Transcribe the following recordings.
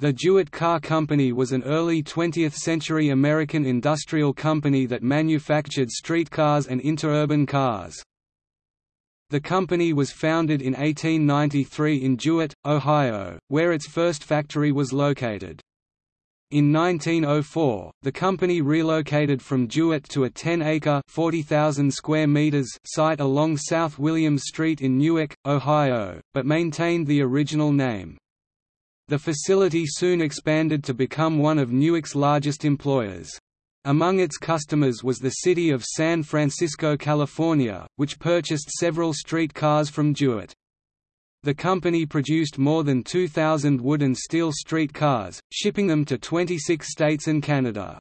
The Jewett Car Company was an early 20th-century American industrial company that manufactured streetcars and interurban cars. The company was founded in 1893 in Jewett, Ohio, where its first factory was located. In 1904, the company relocated from Jewett to a 10-acre (40,000 square meters) site along South Williams Street in Newark, Ohio, but maintained the original name. The facility soon expanded to become one of Newark's largest employers. Among its customers was the city of San Francisco, California, which purchased several streetcars from Jewett. The company produced more than 2,000 wood and steel streetcars, shipping them to 26 states and Canada.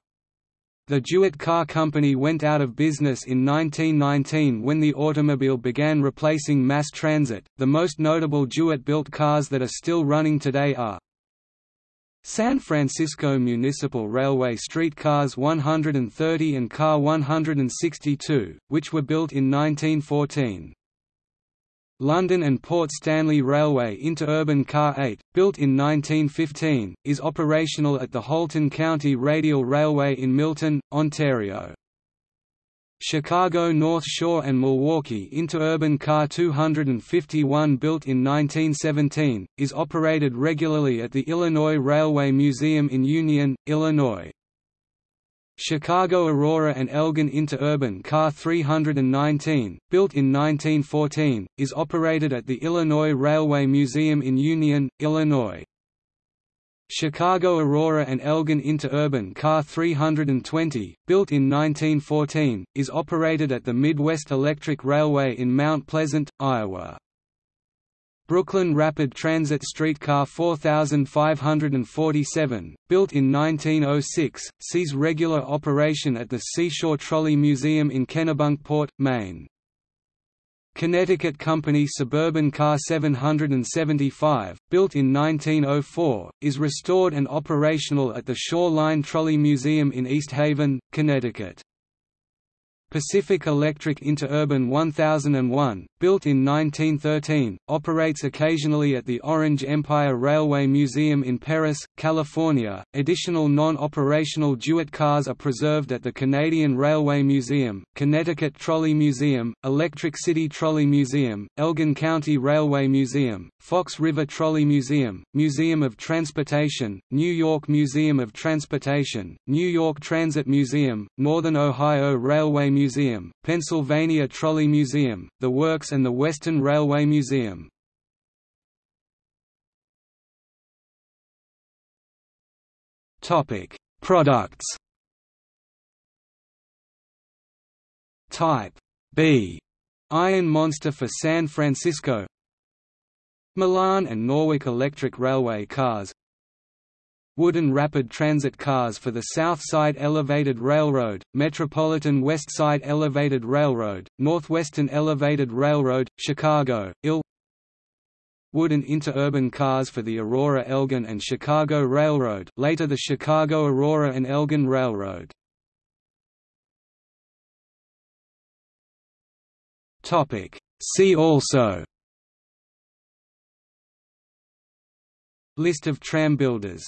The Jewett Car Company went out of business in 1919 when the automobile began replacing mass transit. The most notable Jewett built cars that are still running today are San Francisco Municipal Railway streetcars 130 and Car 162, which were built in 1914. London and Port Stanley Railway Interurban Car 8, built in 1915, is operational at the Halton County Radial Railway in Milton, Ontario. Chicago North Shore and Milwaukee Interurban Car 251 built in 1917, is operated regularly at the Illinois Railway Museum in Union, Illinois. Chicago Aurora and Elgin Interurban Car 319, built in 1914, is operated at the Illinois Railway Museum in Union, Illinois. Chicago Aurora and Elgin Interurban Car 320, built in 1914, is operated at the Midwest Electric Railway in Mount Pleasant, Iowa. Brooklyn Rapid Transit Streetcar 4547, built in 1906, sees regular operation at the Seashore Trolley Museum in Kennebunkport, Maine. Connecticut Company Suburban Car 775, built in 1904, is restored and operational at the Shoreline Trolley Museum in East Haven, Connecticut. Pacific Electric Interurban 1001, built in 1913, operates occasionally at the Orange Empire Railway Museum in Perris, California. Additional non-operational Jewett cars are preserved at the Canadian Railway Museum, Connecticut Trolley Museum, Electric City Trolley Museum, Elgin County Railway Museum, Fox River Trolley Museum, Museum of Transportation, New York Museum of Transportation, New York Transit Museum, Northern Ohio Railway Museum, Pennsylvania Trolley Museum, the Works and the Western Railway Museum. Products. Type B. Iron Monster for San Francisco. Milan and Norwalk Electric Railway cars wooden rapid transit cars for the South Side Elevated Railroad, Metropolitan West Side Elevated Railroad, Northwestern Elevated Railroad, Chicago, IL Wooden interurban cars for the Aurora Elgin and Chicago Railroad later the Chicago Aurora and Elgin Railroad. See also List of tram builders